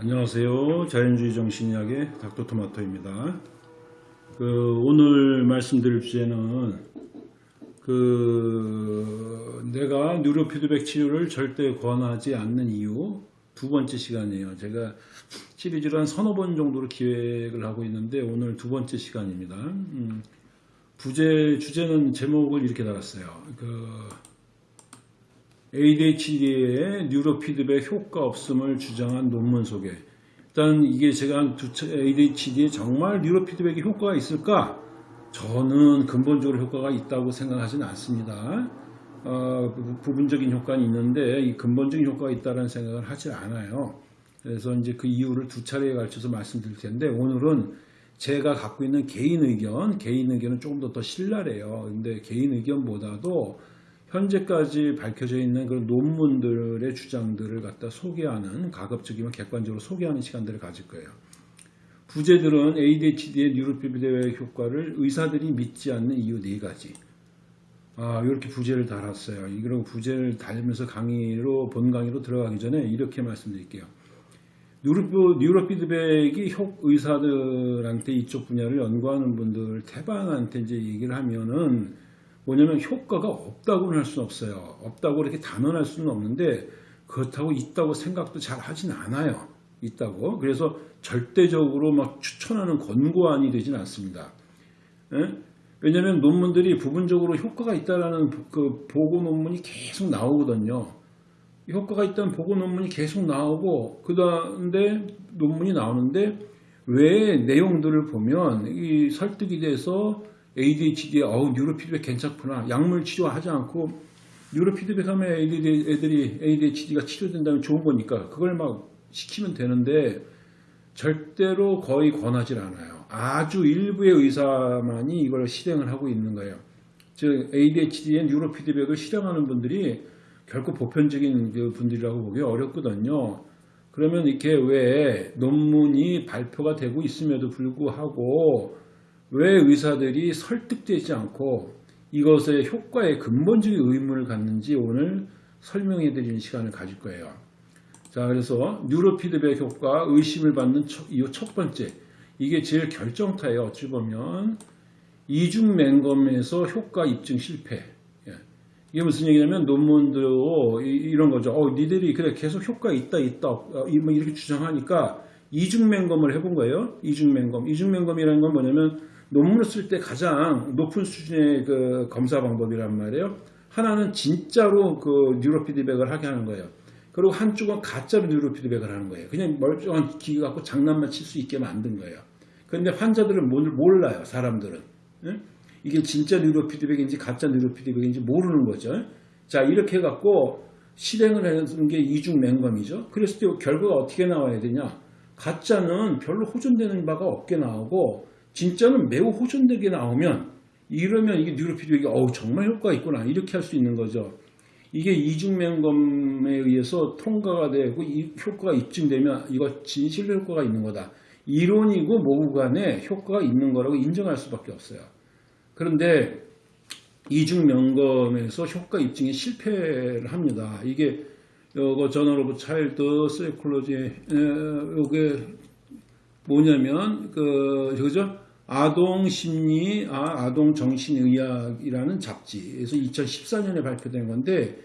안녕하세요. 자연주의 정신의학의 닥터토마토입니다. 그 오늘 말씀드릴 주제는 그 내가 뉴로피드백 치료를 절대 권하지 않는 이유 두 번째 시간이에요. 제가 시리즈를 한 서너 번 정도로 기획을 하고 있는데 오늘 두 번째 시간입니다. 음, 부제 주제는 제목을 이렇게 달았어요. 그 ADHD의 뉴로피드백 효과 없음을 주장한 논문 소개. 일단 이게 제가 ADHD에 정말 뉴로피드백이 효과가 있을까? 저는 근본적으로 효과가 있다고 생각하지는 않습니다. 어, 부분적인 효과는 있는데 이 근본적인 효과가 있다는 생각을 하지 않아요. 그래서 이제 그 이유를 두 차례에 걸쳐서 말씀드릴 텐데 오늘은 제가 갖고 있는 개인 의견, 개인 의견은 조금 더 더 신랄해요. 근데 개인 의견보다도 현재까지 밝혀져 있는 그런 논문들의 주장들을 갖다 소개하는 가급적이면 객관적으로 소개하는 시간들을 가질 거예요. 부제들은 ADHD의 뉴로피드백 효과를 의사들이 믿지 않는 이유 네 가지. 아, 이렇게 부제를 달았어요. 이런 부제를 달면서 강의로 본 강의로 들어가기 전에 이렇게 말씀드릴게요. 뉴로, 피드백이 효, 의사들한테 이쪽 분야를 연구하는 분들 태반한테 이제 얘기를 하면은 뭐냐면 효과가 없다고는 할 수는 없어요. 없다고 이렇게 단언할 수는 없는데 그렇다고 있다고 생각도 잘 하진 않아요. 있다고. 그래서 절대적으로 막 추천하는 권고안이 되진 않습니다. 예? 왜냐하면 논문들이 부분적으로 효과가 있다라는 그 보고 논문이 계속 나오거든요. 효과가 있다는 보고 논문이 계속 나오고 그다음에 논문이 나오는데 왜 내용들을 보면 이 설득이 돼서 ADHD에 어우 뉴로 피드백 괜찮구나 약물 치료하지 않고 뉴로 피드백 하면 애들이 ADHD가 치료된다면 좋은 거니까 그걸 막 시키면 되는데 절대로 거의 권하지 않아요. 아주 일부의 의사만이 이걸 실행을 하고 있는 거예요. 즉 ADHD의 뉴로 피드백을 실행하는 분들이 결코 보편적인 그 분들이라고 보기 어렵거든요. 그러면 이렇게 왜 논문이 발표가 되고 있음에도 불구하고 왜 의사들이 설득되지 않고 이것의 효과에 근본적인 의문을 갖는지 오늘 설명해 드리는 시간을 가질 거예요. 자, 그래서 뉴로피드백 효과 의심을 받는 이유 첫 번째. 이게 제일 결정타예요. 어찌 보면 이중 맹검에서 효과 입증 실패. 예. 이게 무슨 얘기냐면 논문도 이런 거죠. 어, 니들이 그래 계속 효과 있다 있다 어, 뭐 이렇게 주장하니까 이중 맹검을 해본 거예요. 이중 맹검. 이중 맹검이라는 건 뭐냐면 논문을 쓸 때 가장 높은 수준의 그 검사 방법이란 말이에요. 하나는 진짜로 그 뉴로 피드백을 하게 하는 거예요. 그리고 한쪽은 가짜로 뉴로 피드백을 하는 거예요. 그냥 멀쩡한 기계 갖고 장난만 칠 수 있게 만든 거예요. 그런데 환자들은 몰라요. 사람들은. 이게 진짜 뉴로 피드백인지 가짜 뉴로 피드백인지 모르는 거죠. 자 이렇게 해갖고 실행을 하는 게 이중 맹검이죠. 그랬을 때 결과가 어떻게 나와야 되냐. 가짜는 별로 호전되는 바가 없게 나오고 진짜는 매우 호전되게 나오면 이러면 이게 뉴로피드백이 어우 정말 효과가 있구나 이렇게 할 수 있는 거죠. 이게 이중맹검에 의해서 통과가 되고 이 효과가 입증되면 이거 진실 효과가 있는 거다. 이론이고 모구 간에 효과가 있는 거라고 인정할 수밖에 없어요. 그런데 이중맹검에서 효과 입증에 실패를 합니다. 이게 요거 Journal of Child Psychology 요게 뭐냐면 그 그죠? 아동 심리, 아, 아동 정신의학이라는 잡지에서 2014년에 발표된 건데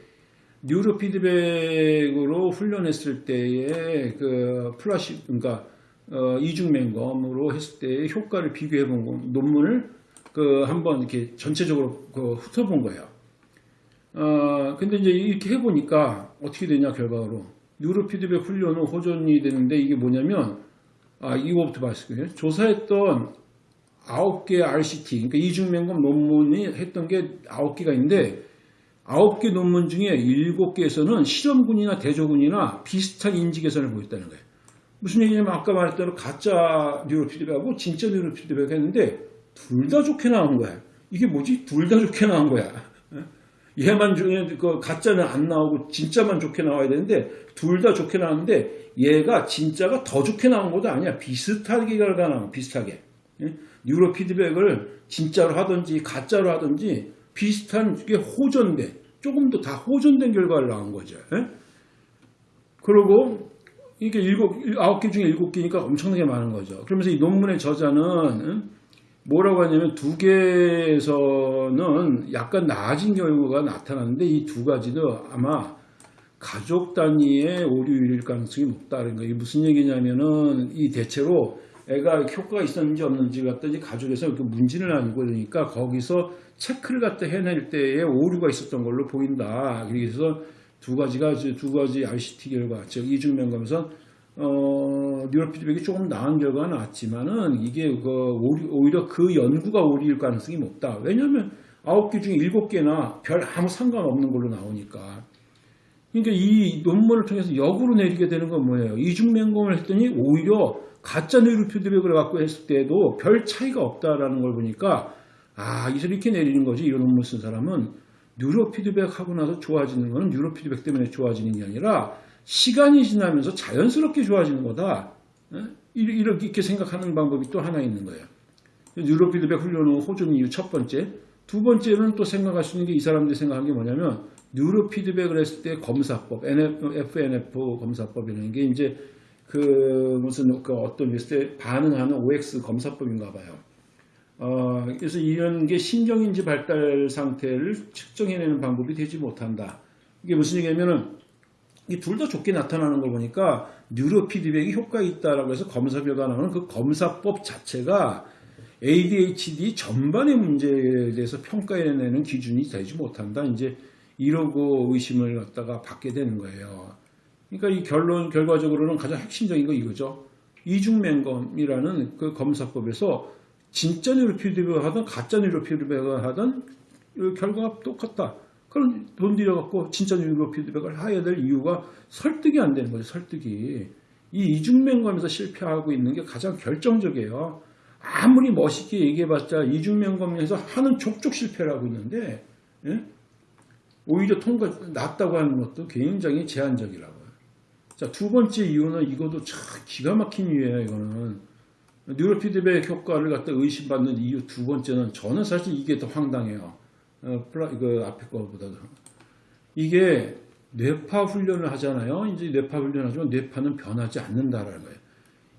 neurofeedback으로 훈련했을 때의 그 플라시, 그러니까 어, 이중맹검으로 했을 때의 효과를 비교해 본 논문을 그 한번 이렇게 전체적으로 그 훑어본 거예요. 어, 근데 이제 이렇게 해보니까 어떻게 되냐 결과로 뉴로 피드백 훈련은 호전이 되는데 이게 뭐냐면 아 이거부터 말씀드려요. 조사했던 9개 RCT, 그러니까 이중명검 논문이 했던 게 9개가 있는데 9개 논문 중에 7개에서는 실험군이나 대조군이나 비슷한 인지 개선을 보였다는 거예요. 무슨 얘기냐면 아까 말했던 가짜 뉴로 피드백하고 진짜 뉴로 피드백 했는데 둘 다 좋게 나온 거야. 이게 뭐지? 둘 다 좋게 나온 거야. 얘만 중에 그 가짜는 안 나오고 진짜만 좋게 나와야 되는데 둘 다 좋게 나왔는데 얘가 진짜가 더 좋게 나온 것도 아니야. 비슷하게 나온 비슷하게. 뉴로 피드백을 진짜로 하든지 가짜로 하든지 비슷한 게 호전된 조금 더 다 호전된 결과를 나온 거죠. 예? 그리고 이게 일곱, 일- 아홉 개 중에 일곱 개니까 엄청나게 많은 거죠. 그러면서 이 논문의 저자는 응? 뭐라고 하냐면 두 개에서는 약간 나아진 결과가 나타났는데 이 두 가지도 아마 가족 단위의 오류일 가능성이 높다는 거예요. 무슨 얘기냐면은 이 대체로 애가 효과가 있었는지 없는지 갖다 이 가족에서 그 문진을 아니고 그러니까 거기서 체크를 갖다 해낼 때에 오류가 있었던 걸로 보인다. 그래서 두 가지가 이제 두 가지 RCT 결과, 즉 이중면검에서 어, neurofeedback이 조금 나은 결과가 나왔지만은 이게 그 오류, 오히려 그 연구가 오류일 가능성이 높다. 왜냐하면 아홉 개 중에 일곱 개나 별 아무 상관없는 걸로 나오니까. 그러니까 이 논문을 통해서 역으로 내리게 되는 건 뭐예요? 이중맹검을 했더니 오히려 가짜 neurofeedback을 갖고 했을 때도 별 차이가 없다라는 걸 보니까 아, 이서 이렇게 내리는 거지. 이런 논문 쓴 사람은 neurofeedback 하고 나서 좋아지는 거는 neurofeedback 때문에 좋아지는 게 아니라 시간이 지나면서 자연스럽게 좋아지는 거다. 예? 이- 이렇게 생각하는 방법이 또 하나 있는 거예요. neurofeedback 훈련은 호전 이유 첫 번째. 두 번째는 또 생각할 수 있는 게 이 사람들이 생각한 게 뭐냐면 neurofeedback을 했을 때 검사법, NF, FNF 검사법이라는 게 이제 그 무슨 그 어떤 리스트에 반응하는 OX 검사법인가 봐요. 어, 그래서 이런 게 신경인지 발달 상태를 측정해내는 방법이 되지 못한다. 이게 무슨 얘기냐면은 이 둘 다 좋게 나타나는 걸 보니까 뉴로 피드백이 효과가 있다라고 해서 검사 결과 나오는 그 검사법 자체가 ADHD 전반의 문제에 대해서 평가해내는 기준이 되지 못한다. 이제 이러고 의심을 갖다가 받게 되는 거예요. 그러니까 이 결론 결과적으로는 가장 핵심적인 거 이거죠. 이중맹검이라는 그 검사법에서 진짜 뉴로 피드백을 하든 가짜 뉴로 피드백을 하든 그 결과가 똑같다. 그럼 돈 들여갖고 진짜 뉴로 피드백을 해야 될 이유가 설득이 안 되는 거죠. 설득이. 이 이중맹검에서 실패하고 있는 게 가장 결정적이에요. 아무리 멋있게 얘기해봤자 이중맹검에서 하는 족족 실패를 하고 있는데 예? 오히려 통과 낫다고 하는 것도 굉장히 제한적이라고요. 자, 두 번째 이유는 이것도 참 기가 막힌 이유예요, 이거는. 뉴로 피드백 효과를 갖다 의심받는 이유 두 번째는 저는 사실 이게 더 황당해요. 어, 플라, 이거 앞에 거보다도. 이게 뇌파 훈련을 하잖아요. 이제 뇌파 훈련을 하지만 뇌파는 변하지 않는다라는 거예요.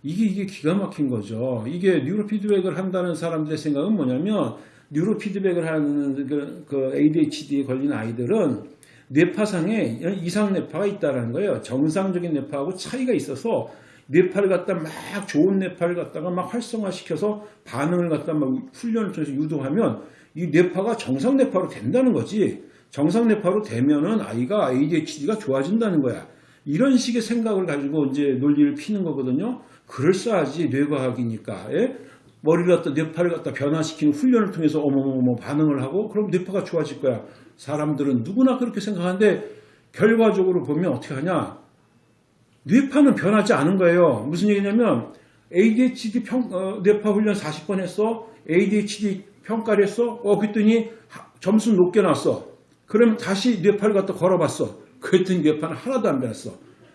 이게, 이게 기가 막힌 거죠. 이게 뉴로 피드백을 한다는 사람들의 생각은 뭐냐면, 뉴로 피드백을 하는 그, 그 ADHD에 걸린 아이들은 뇌파상에 이상 뇌파가 있다는 거예요. 정상적인 뇌파하고 차이가 있어서 뇌파를 갖다 막 좋은 뇌파를 갖다가 막 활성화시켜서 반응을 갖다 막 훈련을 통해서 유도하면 이 뇌파가 정상 뇌파로 된다는 거지. 정상 뇌파로 되면은 아이가 ADHD가 좋아진다는 거야. 이런 식의 생각을 가지고 이제 논리를 피는 거거든요. 그럴싸하지 뇌과학이니까. 예? 머리를 갖다 뇌파를 갖다 변화시키는 훈련을 통해서 어머머머 반응을 하고 그럼 뇌파가 좋아질 거야. 사람들은 누구나 그렇게 생각하는데 결과적으로 보면 어떻게 하냐? 뇌파는 변하지 않은 거예요. 무슨 얘기냐면 ADHD 평, 어, 뇌파 훈련 40번 했어. ADHD 평가를 했어. 어, 그랬더니 하- 점수 높게 났어. 그러면 다시 뇌파를 갖다 걸어봤어. 그랬더니 뇌파는 하나도 안 변했어.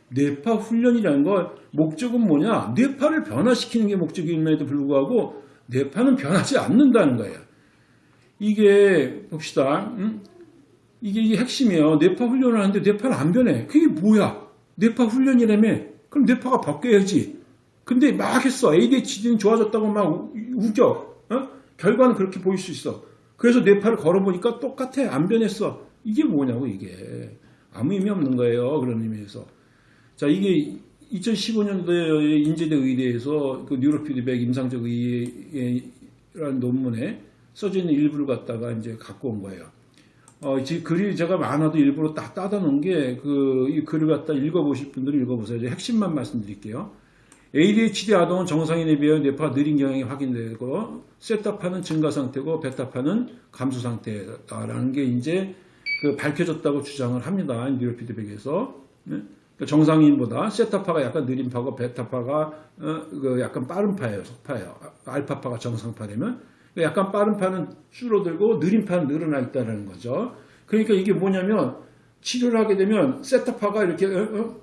뇌파 훈련이라는 걸 목적은 뭐냐? 뇌파를 변화시키는 게 목적임에도 불구하고 뇌파는 변하지 않는다는 거예요. 이게 봅시다. 음? 이게, 핵심이에요. 뇌파 훈련을 하는데 뇌파는 안 변해. 그게 뭐야? 뇌파 훈련이라며? 그럼 뇌파가 바뀌어야지. 근데 막 했어. ADHD는 좋아졌다고 막 우- 우겨. 어? 결과는 그렇게 보일 수 있어. 그래서 뇌파를 걸어보니까 똑같아. 안 변했어. 이게 뭐냐고 이게. 아무 의미 없는 거예요. 그런 의미에서. 자, 이게 2015년도에 인제대 의대에서 그 뉴로피드백 임상적 의의라는 논문에 써져 있는 일부를 갖다가 이제 갖고 온 거예요. 어, 지금 글이 제가 많아도 일부러 딱 따다 놓은 게, 그, 이 글을 갖다 읽어보실 분들은 읽어보세요. 핵심만 말씀드릴게요. ADHD 아동은 정상인에 비하여 뇌파가 느린 경향이 확인되고, 세타파는 증가 상태고, 베타파는 감소 상태다라는 게 이제 그 밝혀졌다고 주장을 합니다. 뉴로피드백에서. 네? 그러니까 정상인보다 세타파가 약간 느린 파고, 베타파가 어, 그 약간 빠른 파예요. 속파예요. 아, 알파파가 정상파되면. 그러니까 약간 빠른 파는 줄어들고 느린 파는 늘어나 있다는 거죠. 그러니까 이게 뭐냐면 치료를 하게 되면 세타파가 이렇게 어, 어,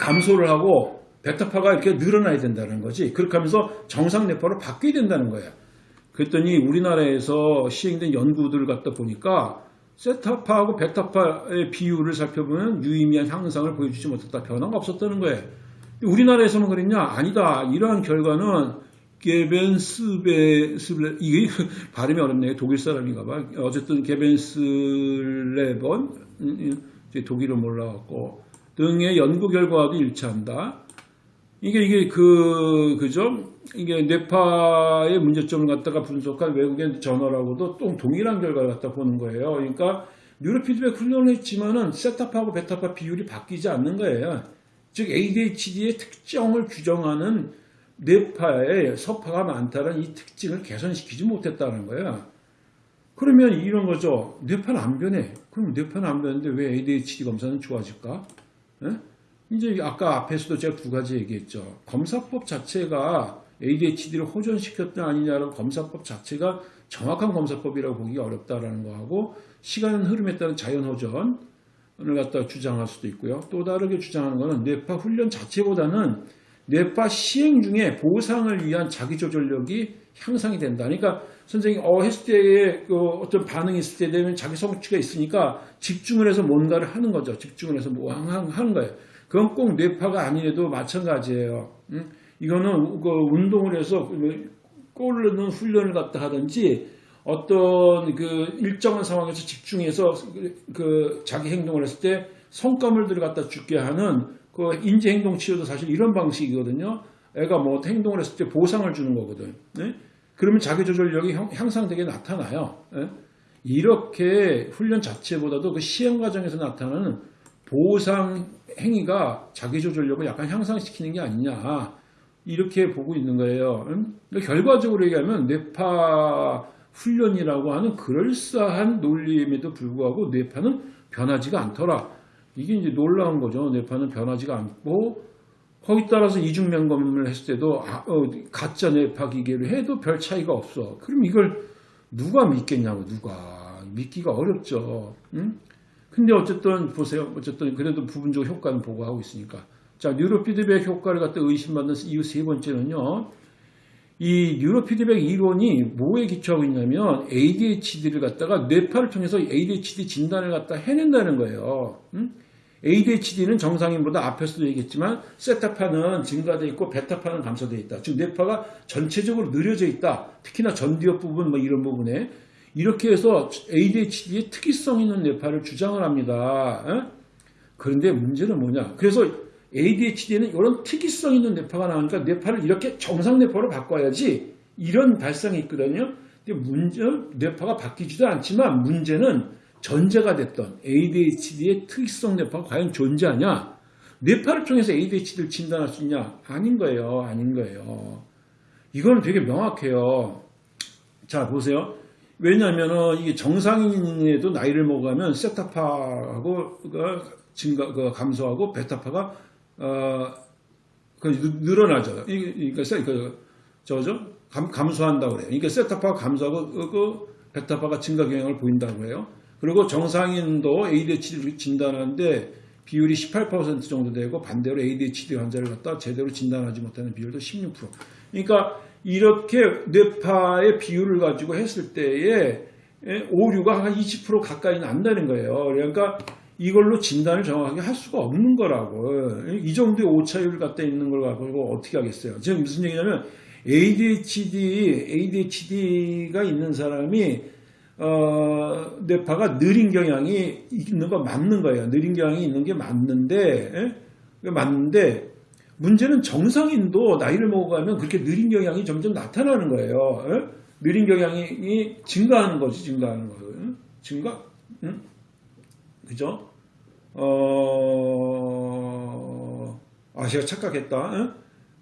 감소를 하고 베타파가 이렇게 늘어나야 된다는 거지. 그렇게 하면서 정상 뇌파로 바뀌어야 된다는 거야. 그랬더니 우리나라에서 시행된 연구들을 갖다 보니까 세타파하고 베타파의 비율을 살펴보면 유의미한 향상을 보여주지 못했다. 변화가 없었다는 거예요. 우리나라에서만 그랬냐? 아니다. 이러한 결과는 게벤스베 스블레 이게 발음이 어렵네요. 독일 사람인가 봐. 어쨌든 게벤스레번 음, 독일은 몰라갖고 등의 연구 결과와도 일치한다. 이게 이게 그 그죠? 이게 뇌파의 문제점을 갖다가 분석한 외국의 저널하고도 또 동일한 결과를 갖다 보는 거예요. 그러니까 뉴로 피드백 훈련을 했지만은 세타파하고 베타파 비율이 바뀌지 않는 거예요. 즉 ADHD의 특정을 규정하는 뇌파에 서파가 많다는 이 특징을 개선시키지 못했다는 거예요. 그러면 이런 거죠. 뇌파는 안 변해. 그럼 뇌파는 안 변했는데 왜 ADHD 검사는 좋아질까? 예? 이제 아까 앞에서도 제가 두 가지 얘기했죠. 검사법 자체가 ADHD를 호전시켰다 아니냐는 검사법 자체가 정확한 검사법이라고 보기 어렵다라는 거하고 시간 흐름에 따른 자연 호전을 갖다 주장할 수도 있고요. 또 다르게 주장하는 것은 뇌파 훈련 자체보다는 뇌파 시행 중에 보상을 위한 자기조절력이 향상이 된다. 그러니까 선생님 어 했을 때에 그 어떤 반응이 있을 때 되면 자기 성취가 있으니까 집중을 해서 뭔가를 하는 거죠. 집중을 해서 뭐 하는 거예요. 그건 꼭 뇌파가 아니래도 마찬가지예요. 응? 이거는 그 운동을 해서 넣는 훈련을 갖다 하든지 어떤 그 일정한 상황에서 집중해서 그 자기 행동을 했을 때 성과물들을 갖다 죽게 하는 그 인지 행동 치료도 사실 이런 방식이거든요. 애가 뭐 행동을 했을 때 보상을 주는 거거든. 네? 그러면 자기 조절력이 향상되게 나타나요. 네? 이렇게 훈련 자체보다도 그 시행 과정에서 나타나는 보상 행위가 자기 조절력을 약간 향상시키는 게 아니냐. 이렇게 보고 있는 거예요. 그러니까 결과적으로 얘기하면 뇌파 훈련이라고 하는 그럴싸한 논리임에도 불구하고 뇌파는 변하지가 않더라. 이게 이제 놀라운 거죠. 뇌파는 변하지가 않고 거기 따라서 이중 면검을 했을 때도 아, 어, 가짜 뇌파 기계를 해도 별 차이가 없어. 그럼 이걸 누가 믿겠냐고 누가 믿기가 어렵죠. 응? 근데 어쨌든 보세요. 어쨌든 그래도 부분적 효과는 보고하고 있으니까. 자, 뉴로 피드백 효과를 갖다 의심받는 이유 세 번째는요. 이 뉴로 피드백 이론이 뭐에 기초하고 있냐면 ADHD를 갖다가 뇌파를 통해서 ADHD 진단을 갖다 해낸다는 거예요. 응? ADHD는 정상인보다 앞에서도 얘기했지만 세타파는 증가되어 있고 베타파는 감소되어 있다. 즉 뇌파가 전체적으로 느려져 있다. 특히나 전두엽 부분 뭐 이런 부분에 이렇게 해서 ADHD의 특이성 있는 뇌파를 주장을 합니다. 에? 그런데 문제는 뭐냐? 그래서 ADHD에는 이런 특이성 있는 뇌파가 나오니까 뇌파를 이렇게 정상 뇌파로 바꿔야지 이런 발상이 있거든요. 근데 문제 뇌파가 바뀌지도 않지만 문제는 전제가 됐던 ADHD의 특이성 뇌파가 과연 존재하냐? 뇌파를 통해서 ADHD를 진단할 수 있냐? 아닌 거예요. 아닌 거예요. 이거는 되게 명확해요. 자 보세요. 왜냐하면 이게 정상인에도 나이를 먹으면 세타파하고 증가 그 감소하고 베타파가 어, 그 늘어나죠. 그러니까 그 저죠 감, 감소한다고 그래요. 그러니까 세타파가 감소하고 그, 그 베타파가 증가 경향을 보인다고 해요. 그리고 정상인도 ADHD를 진단하는데 비율이 18% 정도 되고 반대로 ADHD 환자를 갖다 제대로 진단하지 못하는 비율도 16%. 그러니까 이렇게 뇌파의 비율을 가지고 했을 때에 오류가 한 20% 가까이 난다는 거예요. 그러니까 이걸로 진단을 정확하게 할 수가 없는 거라고. 이 정도의 오차율을 갖다 있는 걸 가지고 어떻게 하겠어요. 지금 무슨 얘기냐면 ADHD, ADHD가 있는 사람이 어, 뇌파가 느린 경향이 있는 거 맞는 거예요. 느린 경향이 있는 게 맞는데, 에? 맞는데 문제는 정상인도 나이를 먹어가면 그렇게 느린 경향이 점점 나타나는 거예요. 에? 느린 경향이 증가하는 거지, 증가하는 거. 증가? 응? 그죠? 어, 아, 제가 착각했다. 응?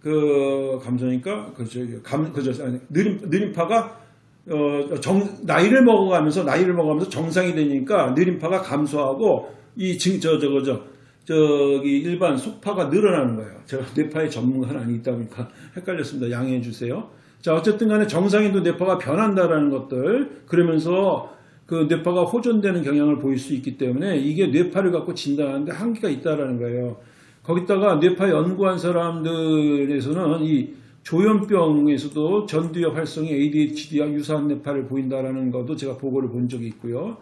그, 감소니까, 그죠, 감, 그죠, 아니, 느림, 느림파가, 어, 정, 나이를 먹어가면서, 나이를 먹어가면서 정상이 되니까 느림파가 감소하고, 이, 증, 저, 저거, 저, 저기, 일반 속파가 늘어나는 거예요. 제가 뇌파의 전문가는 아니다 보니까 헷갈렸습니다. 양해해 주세요. 자, 어쨌든 간에 정상인도 뇌파가 변한다라는 것들, 그러면서 그 뇌파가 호전되는 경향을 보일 수 있기 때문에 이게 뇌파를 갖고 진단하는데 한계가 있다라는 거예요. 거기다가 뇌파 연구한 사람들에서는 이 조현병에서도 전두엽 활성이 ADHD와 유사한 뇌파를 보인다라는 것도 제가 보고를 본 적이 있고요.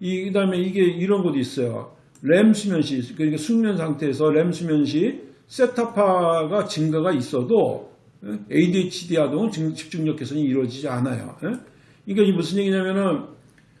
이 그다음에 이게 이런 것도 있어요. 렘 수면 시 그러니까 숙면 상태에서 렘 수면 시 세타파가 증가가 있어도 예? ADHD 아동은 증- 집중력 개선이 이루어지지 않아요. 예? 이게 무슨 얘기냐면은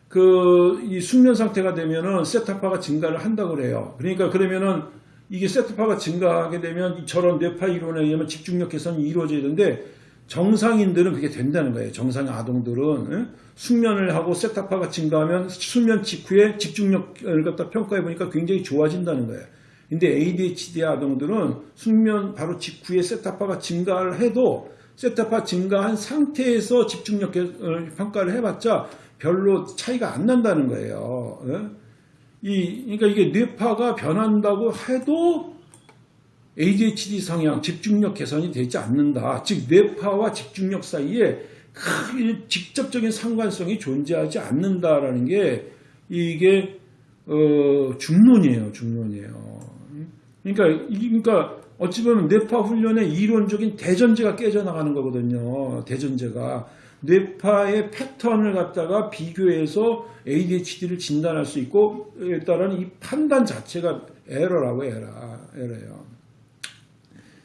그 이 숙면 상태가 되면은 세타파가 증가를 한다고 그래요. 그러니까 그러면은 이게 세타파가 증가하게 되면 저런 뇌파 이론에 의하면 집중력 개선이 이루어져야 되는데 정상인들은 그게 된다는 거예요. 정상 아동들은 예? 숙면을 하고 세타파가 증가하면 수면 직후에 집중력을 갖다 평가해 보니까 굉장히 좋아진다는 거예요. 근데 ADHD 아동들은 숙면 바로 직후에 세타파가 증가를 해도 세타파 증가한 상태에서 집중력 개- 어, 평가를 해봤자 별로 차이가 안 난다는 거예요. 예? 이, 그러니까 이게 뇌파가 변한다고 해도 ADHD 성향, 집중력 개선이 되지 않는다. 즉, 뇌파와 집중력 사이에 큰 직접적인 상관성이 존재하지 않는다라는 게 이게 어, 중론이에요, 중론이에요. 그러니까, 이- 그러니까 어찌 보면 뇌파 훈련의 이론적인 대전제가 깨져나가는 거거든요. 대전제가. 뇌파의 패턴을 갖다가 비교해서 ADHD를 진단할 수 있고, 에 따른 이 판단 자체가 에러라고 에러, 에러예요.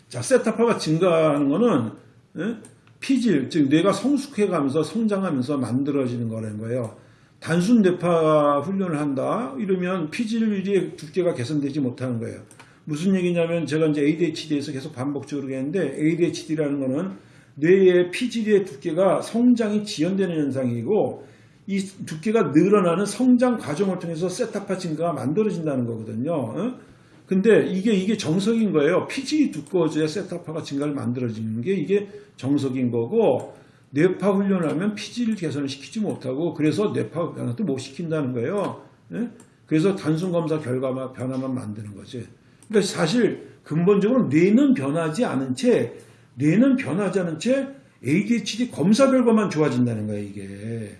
자, 세타파가 증가하는 거는 예? 피질, 즉 뇌가 성숙해가면서 성장하면서 만들어지는 거라는 거예요. 단순 뇌파 훈련을 한다 이러면 피질의 두께가 개선되지 못하는 거예요. 무슨 얘기냐면 제가 이제 ADHD에서 계속 반복적으로 얘기했는데 ADHD라는 거는 뇌의 피질의 두께가 성장이 지연되는 현상이고 이 두께가 늘어나는 성장 과정을 통해서 세타파 증가가 만들어진다는 거거든요. 어? 근데 이게 이게 정석인 거예요. 피질이 두꺼워져야 세타파가 증가를 만들어지는 게 이게 정석인 거고 뇌파 훈련을 하면 피질 개선을 시키지 못하고 그래서 뇌파 변화도 못 시킨다는 거예요. 예? 그래서 단순 검사 결과만 변화만 만드는 거지. 그러니까 사실 근본적으로 뇌는 변하지 않은 채 뇌는 변하지 않은 채 ADHD 검사 결과만 좋아진다는 거예요. 이게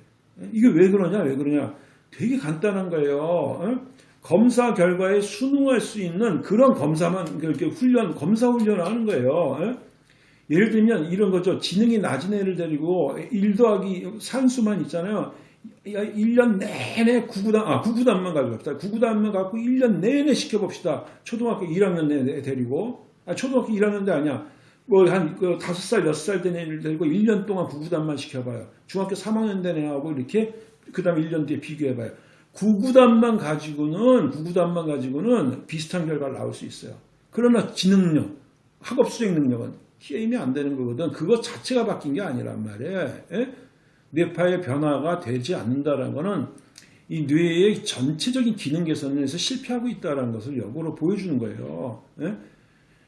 이게 왜 그러냐 왜 그러냐 되게 간단한 거예요. 어? 검사 결과에 순응할 수 있는 그런 검사만 이렇게 훈련 검사 훈련을 하는 거예요. 어? 예를 들면 이런 거죠. 지능이 낮은 애를 데리고 1 더하기 산수만 있잖아요. 1년 내내 구구단, 아, 구구단만 가져갑시다. 구구단만 갖고 1년 내내 시켜봅시다. 초등학교 1학년 내내 데리고. 아, 초등학교 1학년 대 아니야. 뭐, 한, 그, 5살, 6살 된 애를 데리고 1년 동안 구구단만 시켜봐요. 중학교 3학년 된 애하고 이렇게, 그 다음에 1년 뒤에 비교해봐요. 구구단만 가지고는, 구구단만 가지고는 비슷한 결과가 나올 수 있어요. 그러나 지능력, 학업 수행 능력은 게임이 안 되는 거거든. 그것 자체가 바뀐 게 아니란 말이에요. 예? 뇌파의 변화가 되지 않는다는 것은 이 뇌의 전체적인 기능 개선에서 실패하고 있다는 것을 역으로 보여주는 거예요. 예?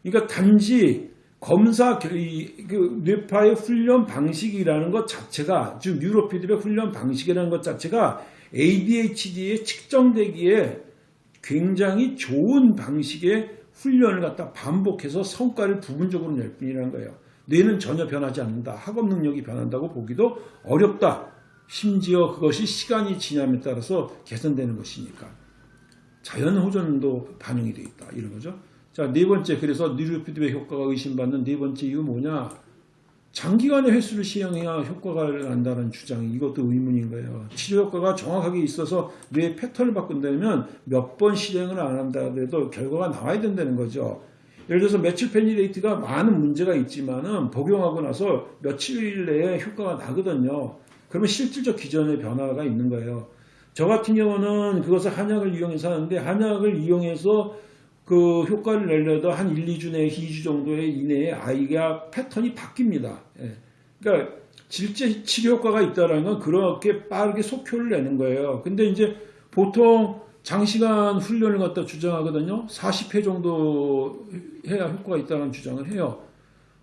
그러니까 단지 검사 그 뇌파의 훈련 방식이라는 것 자체가 즉 뉴로피드백 훈련 방식이라는 것 자체가 ADHD에 측정되기에 굉장히 좋은 방식의 훈련을 갖다 반복해서 성과를 부분적으로 낼 뿐이라는 거예요. 뇌는 전혀 변하지 않는다. 학업 능력이 변한다고 보기도 어렵다. 심지어 그것이 시간이 지남에 따라서 개선되는 것이니까. 자연 호전도 반영이 되어 있다. 이런 거죠. 자, 네 번째. 그래서 뉴로 피드백 효과가 의심받는 네 번째 이유 뭐냐? 장기간의 횟수를 시행해야 효과가 난다는 주장이 이것도 의문인 거예요. 치료 효과가 정확하게 있어서 뇌의 패턴을 바꾼다면 몇 번 실행을 안 한다 해도 결과가 나와야 된다는 거죠. 예를 들어서 메칠 페니레이트가 많은 문제가 있지만은 복용하고 나서 며칠 내에 효과가 나거든요. 그러면 실질적 기전의 변화가 있는 거예요. 저 같은 경우는 그것을 한약을 이용해서 하는데 한약을 이용해서 그 효과를 내려도 한 1, 2주 내에 2주 정도의 이내에 아이가 패턴이 바뀝니다. 예. 그러니까 질제 치료 효과가 있다는 건 그렇게 빠르게 속효를 내는 거예요. 근데 이제 보통 장시간 훈련을 갖다 주장하거든요. 40회 정도 해야 효과가 있다는 주장을 해요.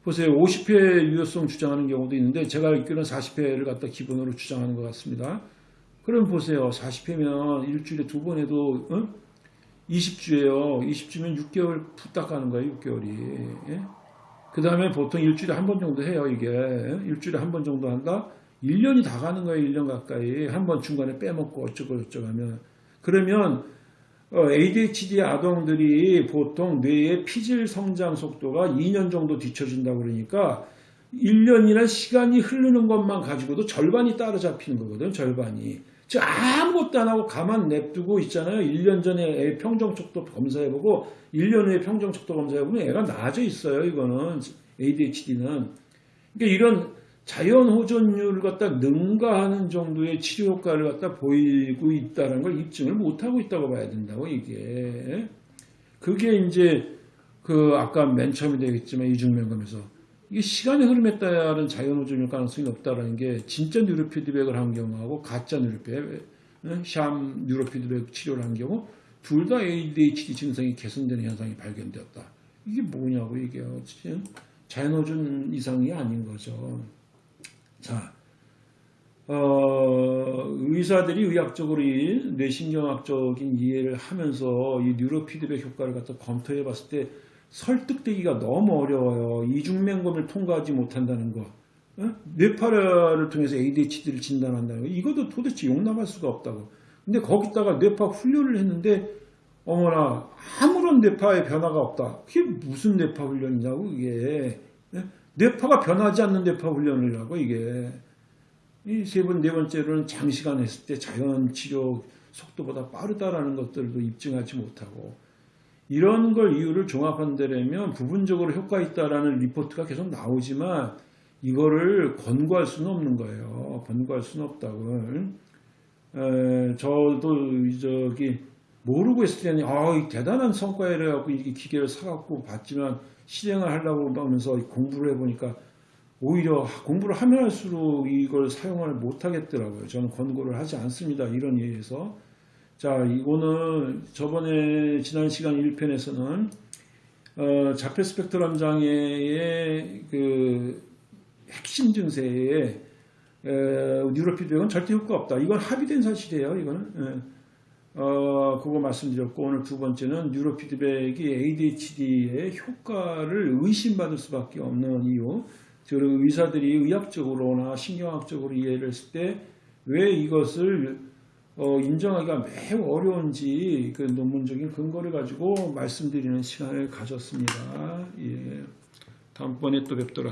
보세요. 50회 유효성 주장하는 경우도 있는데 제가 알기로는 40회를 갖다 기본으로 주장하는 것 같습니다. 그럼 보세요. 40회면 일주일에 두 번 해도 어? 20주예요. 20주면 6개월 푸딱 가는 거예요. 6개월이. 그 다음에 보통 일주일에 한 번 정도 해요. 이게 일주일에 한 번 정도 한다. 1년이 다 가는 거예요. 1년 가까이. 한 번 중간에 빼먹고 어쩌고 저쩌고 하면. 그러면 ADHD 아동들이 보통 뇌의 피질 성장 속도가 2년 정도 뒤쳐진다고 그러니까 1년이나 시간이 흐르는 것만 가지고도 절반이 따라잡히는 거거든. 절반이. 저 아무것도 안 하고 가만 냅두고 있잖아요. 1년 전에 애 평정척도 검사해보고 1년 후에 평정척도 검사해보면 애가 나아져 있어요. 이거는 ADHD는. 그러니까 이런 자연 호전율을 갖다 능가하는 정도의 치료 효과를 갖다 보이고 있다는 걸 입증을 못하고 있다고 봐야 된다고 이게. 그게 이제 그 아까 맨 처음에 되겠지만 이중면검에서 이게 시간의 흐름에 따른 자연 호전일 가능성이 높다라는 게 진짜 뉴로피드백을 한 경우하고 가짜 뉴로피드백, 샴 뉴로피드백 치료를 한 경우 둘 다 ADHD 증상이 개선되는 현상이 발견되었다. 이게 뭐냐고 이게 지금 자연 호전 이상이 아닌 거죠. 자, 어, 의사들이 의학적으로 이 뇌신경학적인 이해를 하면서 이 뉴로피드백 효과를 갖다 검토해 봤을 때 설득되기가 너무 어려워요. 이중면검을 통과하지 못한다는 거. 어? 뇌파를 통해서 ADHD를 진단한다는 거. 이것도 도대체 용납할 수가 없다고. 근데 거기다가 뇌파 훈련을 했는데 어머나 아무런 뇌파의 변화가 없다. 그게 무슨 뇌파 훈련이냐고 이게. 예? 뇌파가 변하지 않는 뇌파 훈련을 하고 이게. 이 세 번, 네 번째로는 장시간 했을 때 자연 치료 속도보다 빠르다라는 것들도 입증하지 못하고 이런 걸 이유를 종합한다면 부분적으로 효과 있다라는 리포트가 계속 나오지만 이거를 권고할 수는 없는 거예요. 권고할 수는 없다고. 에, 저도 저기 모르고 있을 때는 아, 대단한 성과를 갖고 이 기계를 사갖고 봤지만 실행을 하려고 하면서 공부를 해보니까 오히려 공부를 하면 할수록 이걸 사용을 못 하겠더라고요. 저는 권고를 하지 않습니다. 이런 이유에서. 자, 이거는 저번에 지난 시간 1편에서는 어, 자폐 스펙트럼 장애의 그 핵심 증세에 에, 뉴로피드백은 절대 효과 없다. 이건 합의된 사실이에요. 이거는. 예. 어, 그거 말씀드렸고 오늘 두 번째는 뉴로피드백이 ADHD의 효과를 의심받을 수밖에 없는 이유. 그리고 의사들이 의학적으로나 신경학적으로 이해를 했을 때 왜 이것을 어, 인정하기가 매우 어려운지 그 논문적인 근거를 가지고 말씀드리는 시간을 가졌습니다. 예. 다음번에 또 뵙도록